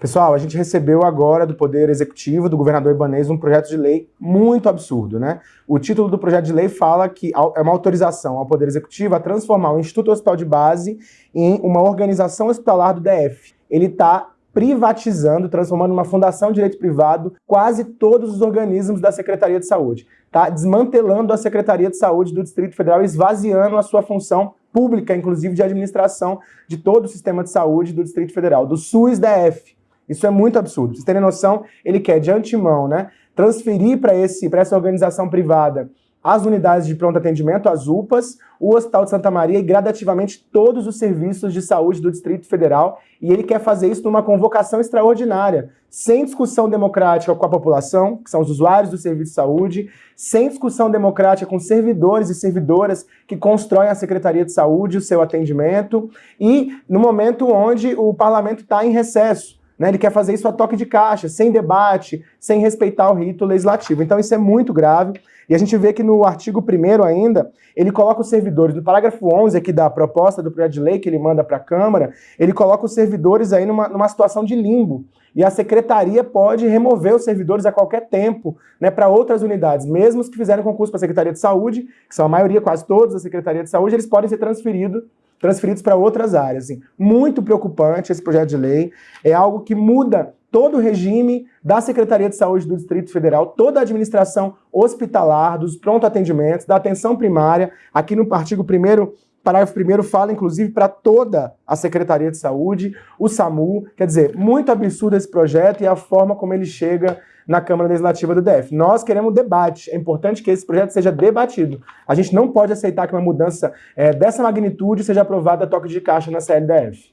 Pessoal, a gente recebeu agora do Poder Executivo, do governador Ibanez, um projeto de lei muito absurdo, né? O título do projeto de lei fala que é uma autorização ao Poder Executivo a transformar o Instituto Hospital de Base em uma organização hospitalar do DF. Ele está privatizando, transformando numa fundação de direito privado quase todos os organismos da Secretaria de Saúde. Está desmantelando a Secretaria de Saúde do Distrito Federal, esvaziando a sua função pública, inclusive de administração de todo o sistema de saúde do Distrito Federal, do SUS-DF. Isso é muito absurdo. Vocês terem noção, ele quer, de antemão, né, transferir para essa organização privada as unidades de pronto atendimento, as UPAs, o Hospital de Santa Maria e gradativamente todos os serviços de saúde do Distrito Federal. E ele quer fazer isso numa convocação extraordinária, sem discussão democrática com a população, que são os usuários do serviço de saúde, sem discussão democrática com servidores e servidoras que constroem a Secretaria de Saúde, o seu atendimento, e no momento onde o parlamento está em recesso. Né? Ele quer fazer isso a toque de caixa, sem debate, sem respeitar o rito legislativo. Então isso é muito grave. E a gente vê que no artigo 1 ainda, ele coloca os servidores, no parágrafo 11 aqui da proposta do projeto de lei que ele manda para a Câmara, ele coloca os servidores aí numa, numa situação de limbo. E a secretaria pode remover os servidores a qualquer tempo né, para outras unidades. Mesmo os que fizeram concurso para a Secretaria de Saúde, que são a maioria, quase todos da Secretaria de Saúde, eles podem ser transferidos transferidos para outras áreas. Assim. Muito preocupante esse projeto de lei. É algo que muda todo o regime da Secretaria de Saúde do Distrito Federal, toda a administração hospitalar, dos pronto atendimentos, da atenção primária. Aqui no artigo 1 parágrafo 1 fala, inclusive, para toda a Secretaria de Saúde, o SAMU. Quer dizer, muito absurdo esse projeto e a forma como ele chega na Câmara Legislativa do DF. Nós queremos debate, é importante que esse projeto seja debatido. A gente não pode aceitar que uma mudança é, dessa magnitude seja aprovada a toque de caixa na CLDF.